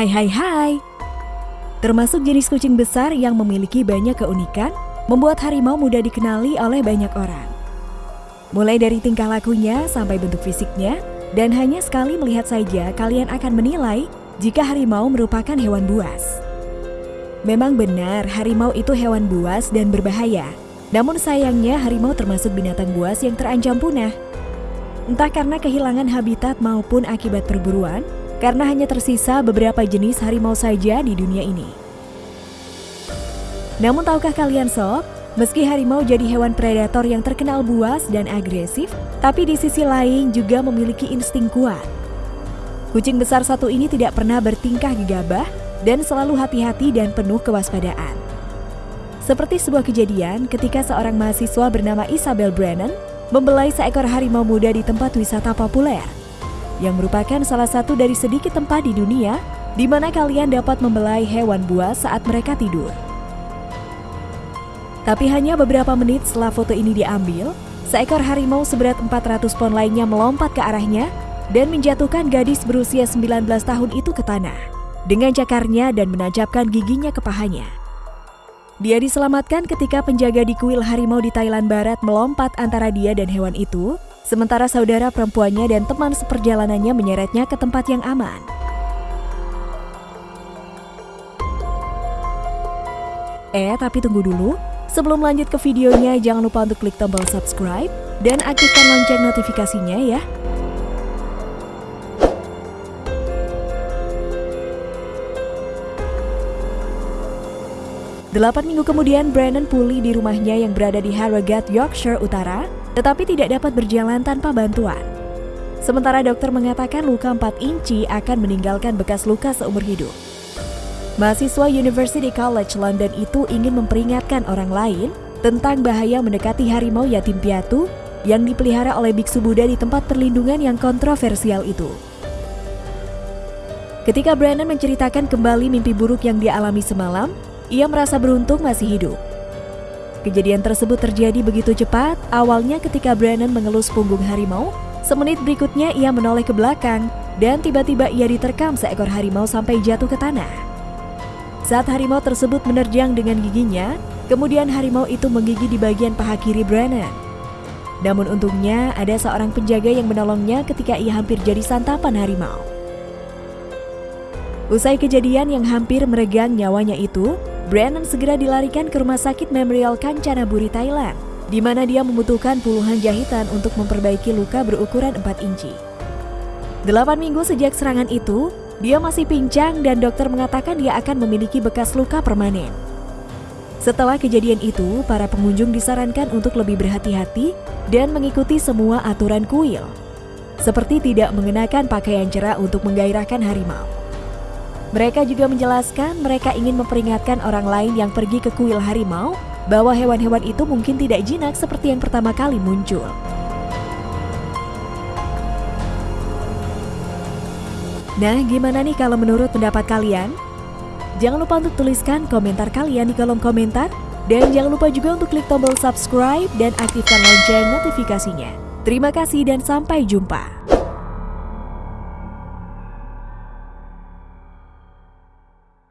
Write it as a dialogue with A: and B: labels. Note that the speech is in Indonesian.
A: Hai hai hai. Termasuk jenis kucing besar yang memiliki banyak keunikan, membuat harimau mudah dikenali oleh banyak orang. Mulai dari tingkah lakunya sampai bentuk fisiknya, dan hanya sekali melihat saja kalian akan menilai jika harimau merupakan hewan buas. Memang benar harimau itu hewan buas dan berbahaya, namun sayangnya harimau termasuk binatang buas yang terancam punah. Entah karena kehilangan habitat maupun akibat perburuan, karena hanya tersisa beberapa jenis harimau saja di dunia ini. Namun tahukah kalian sob, meski harimau jadi hewan predator yang terkenal buas dan agresif, tapi di sisi lain juga memiliki insting kuat. Kucing besar satu ini tidak pernah bertingkah gegabah dan selalu hati-hati dan penuh kewaspadaan. Seperti sebuah kejadian ketika seorang mahasiswa bernama Isabel Brennan membelai seekor harimau muda di tempat wisata populer yang merupakan salah satu dari sedikit tempat di dunia di mana kalian dapat membelai hewan buas saat mereka tidur. Tapi hanya beberapa menit setelah foto ini diambil, seekor harimau seberat 400 pon lainnya melompat ke arahnya dan menjatuhkan gadis berusia 19 tahun itu ke tanah dengan cakarnya dan menancapkan giginya ke pahanya. Dia diselamatkan ketika penjaga di kuil harimau di Thailand Barat melompat antara dia dan hewan itu Sementara saudara perempuannya dan teman seperjalanannya menyeretnya ke tempat yang aman. Eh, tapi tunggu dulu. Sebelum lanjut ke videonya, jangan lupa untuk klik tombol subscribe dan aktifkan lonceng notifikasinya ya. Delapan minggu kemudian, Brandon pulih di rumahnya yang berada di Harrogate, Yorkshire Utara tetapi tidak dapat berjalan tanpa bantuan. Sementara dokter mengatakan luka 4 inci akan meninggalkan bekas luka seumur hidup. Mahasiswa University College London itu ingin memperingatkan orang lain tentang bahaya mendekati harimau yatim piatu yang dipelihara oleh biksu Buddha di tempat perlindungan yang kontroversial itu. Ketika Brandon menceritakan kembali mimpi buruk yang dia alami semalam, ia merasa beruntung masih hidup. Kejadian tersebut terjadi begitu cepat, awalnya ketika Brandon mengelus punggung harimau, semenit berikutnya ia menoleh ke belakang, dan tiba-tiba ia diterkam seekor harimau sampai jatuh ke tanah. Saat harimau tersebut menerjang dengan giginya, kemudian harimau itu menggigit di bagian paha kiri Brandon. Namun untungnya ada seorang penjaga yang menolongnya ketika ia hampir jadi santapan harimau. Usai kejadian yang hampir meregang nyawanya itu, Brandon segera dilarikan ke Rumah Sakit Memorial Kancanaburi, Thailand, di mana dia membutuhkan puluhan jahitan untuk memperbaiki luka berukuran 4 inci. Delapan minggu sejak serangan itu, dia masih pincang dan dokter mengatakan dia akan memiliki bekas luka permanen. Setelah kejadian itu, para pengunjung disarankan untuk lebih berhati-hati dan mengikuti semua aturan kuil, seperti tidak mengenakan pakaian cerah untuk menggairahkan harimau. Mereka juga menjelaskan mereka ingin memperingatkan orang lain yang pergi ke kuil harimau bahwa hewan-hewan itu mungkin tidak jinak seperti yang pertama kali muncul. Nah, gimana nih kalau menurut pendapat kalian? Jangan lupa untuk tuliskan komentar kalian di kolom komentar dan jangan lupa juga untuk klik tombol subscribe dan aktifkan lonceng notifikasinya. Terima kasih dan sampai jumpa.